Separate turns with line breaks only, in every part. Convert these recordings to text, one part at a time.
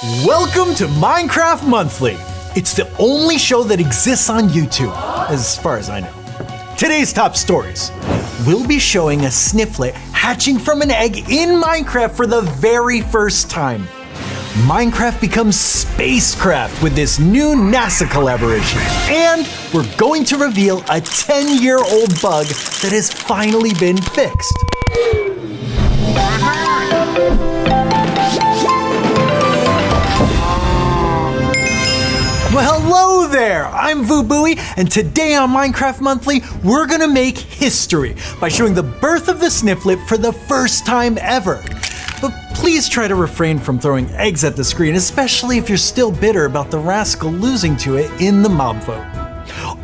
Welcome to Minecraft Monthly. It's the only show that exists on YouTube, as far as I know. Today's top stories. We'll be showing a snifflet hatching from an egg in Minecraft for the very first time. Minecraft becomes spacecraft with this new NASA collaboration. And we're going to reveal a 10 year old bug that has finally been fixed. Hello there! I'm Vu Bui, and today on Minecraft Monthly, we're gonna make history by showing the birth of the Snifflet for the first time ever. But please try to refrain from throwing eggs at the screen, especially if you're still bitter about the rascal losing to it in the mob vote.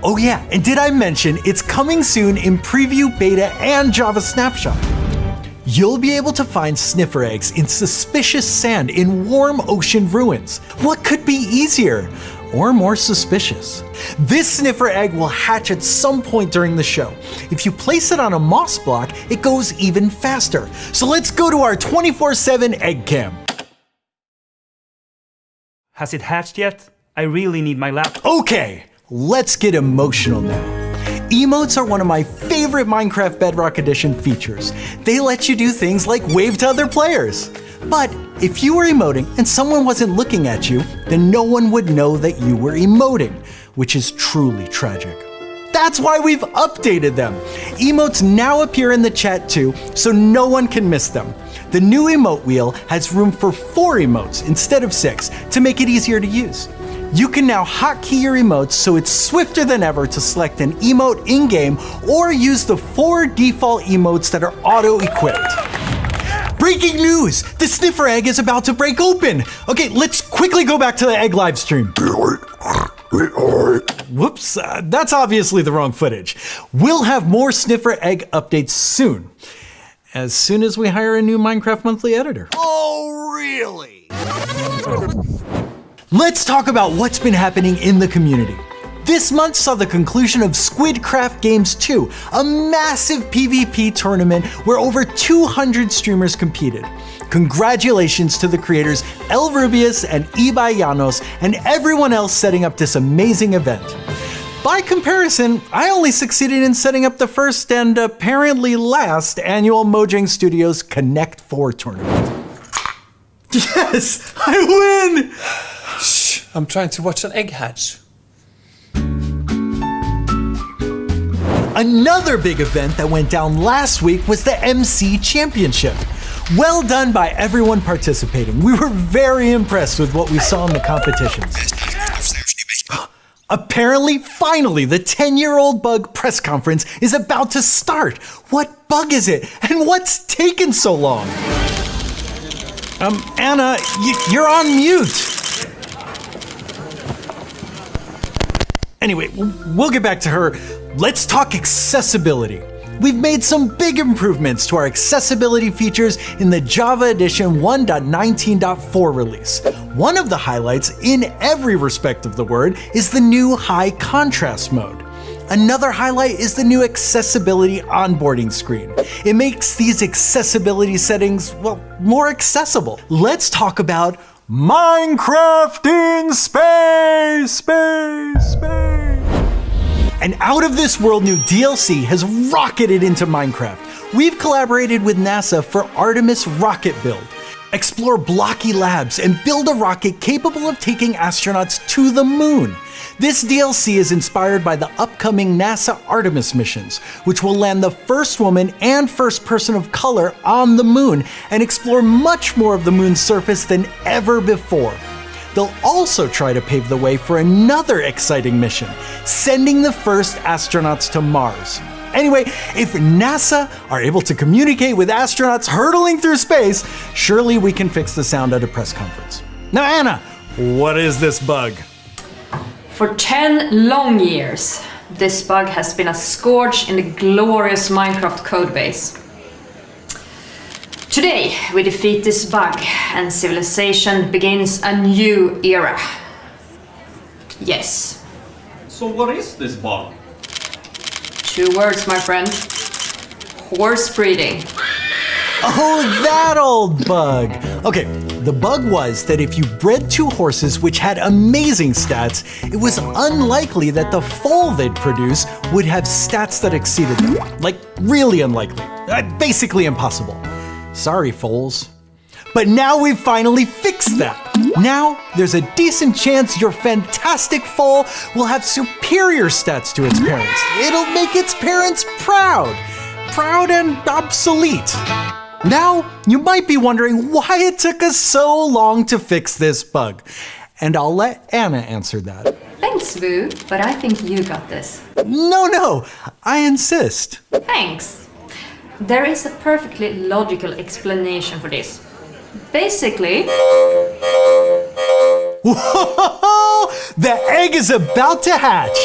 Oh yeah, and did I mention it's coming soon in Preview Beta and Java Snapshot? You'll be able to find sniffer eggs in suspicious sand in warm ocean ruins. What could be easier? Or more suspicious. This sniffer egg will hatch at some point during the show. If you place it on a moss block, it goes even faster. So let's go to our 24-7 egg cam.
Has it hatched yet? I really need my lap-
Okay, let's get emotional now. Emotes are one of my favorite Minecraft Bedrock Edition features. They let you do things like wave to other players. But if you were emoting and someone wasn't looking at you, then no one would know that you were emoting, which is truly tragic. That's why we've updated them. Emotes now appear in the chat too, so no one can miss them. The new emote wheel has room for four emotes instead of six to make it easier to use. You can now hotkey your emotes so it's swifter than ever to select an emote in-game or use the four default emotes that are auto-equipped. Breaking news! The sniffer egg is about to break open! Okay, let's quickly go back to the egg live stream. Whoops, uh, that's obviously the wrong footage. We'll have more sniffer egg updates soon. As soon as we hire a new Minecraft Monthly editor.
Oh, really?
Let's talk about what's been happening in the community. This month saw the conclusion of Squidcraft Games 2, a massive PvP tournament where over 200 streamers competed. Congratulations to the creators El Rubius and Ibai Llanos and everyone else setting up this amazing event. By comparison, I only succeeded in setting up the first and apparently last annual Mojang Studios Connect 4 tournament. Yes, I win!
Shh, I'm trying to watch an egg hatch.
Another big event that went down last week was the MC Championship. Well done by everyone participating. We were very impressed with what we saw in the competitions. Apparently, finally, the 10 year old bug press conference is about to start. What bug is it? And what's taken so long? Um, Anna, you're on mute. Anyway, we'll get back to her. Let's talk accessibility. We've made some big improvements to our accessibility features in the Java Edition 1.19.4 release. One of the highlights, in every respect of the word, is the new high contrast mode. Another highlight is the new accessibility onboarding screen. It makes these accessibility settings, well, more accessible. Let's talk about Minecraft in space, space, space an out of this world new DLC has rocketed into Minecraft. We've collaborated with NASA for Artemis rocket build. Explore blocky labs and build a rocket capable of taking astronauts to the moon. This DLC is inspired by the upcoming NASA Artemis missions, which will land the first woman and first person of color on the moon and explore much more of the moon's surface than ever before. They'll also try to pave the way for another exciting mission, sending the first astronauts to Mars. Anyway, if NASA are able to communicate with astronauts hurtling through space, surely we can fix the sound at a press conference. Now, Anna, what is this bug?
For 10 long years, this bug has been a scourge in the glorious Minecraft codebase. Today, we defeat this bug and civilization begins a new era. Yes.
So what is this bug?
Two words, my friend. Horse breeding.
Oh, that old bug. Okay, The bug was that if you bred two horses which had amazing stats, it was unlikely that the foal they'd produce would have stats that exceeded them. Like, really unlikely. Uh, basically impossible. Sorry, foals. But now we've finally fixed that. Now, there's a decent chance your fantastic foal will have superior stats to its parents. It'll make its parents proud. Proud and obsolete. Now, you might be wondering why it took us so long to fix this bug. And I'll let Anna answer that.
Thanks, Vu, but I think you got this.
No, no, I insist.
Thanks. There is a perfectly logical explanation for this. Basically,
Whoa! The egg is about to hatch!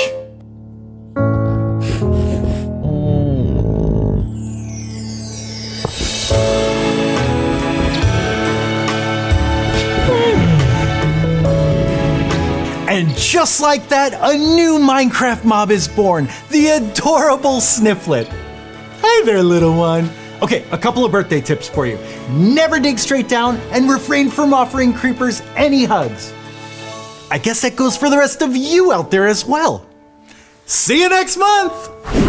And just like that, a new Minecraft mob is born the adorable Snifflet. Hi there, little one. Okay, a couple of birthday tips for you. Never dig straight down and refrain from offering creepers any hugs. I guess that goes for the rest of you out there as well. See you next month!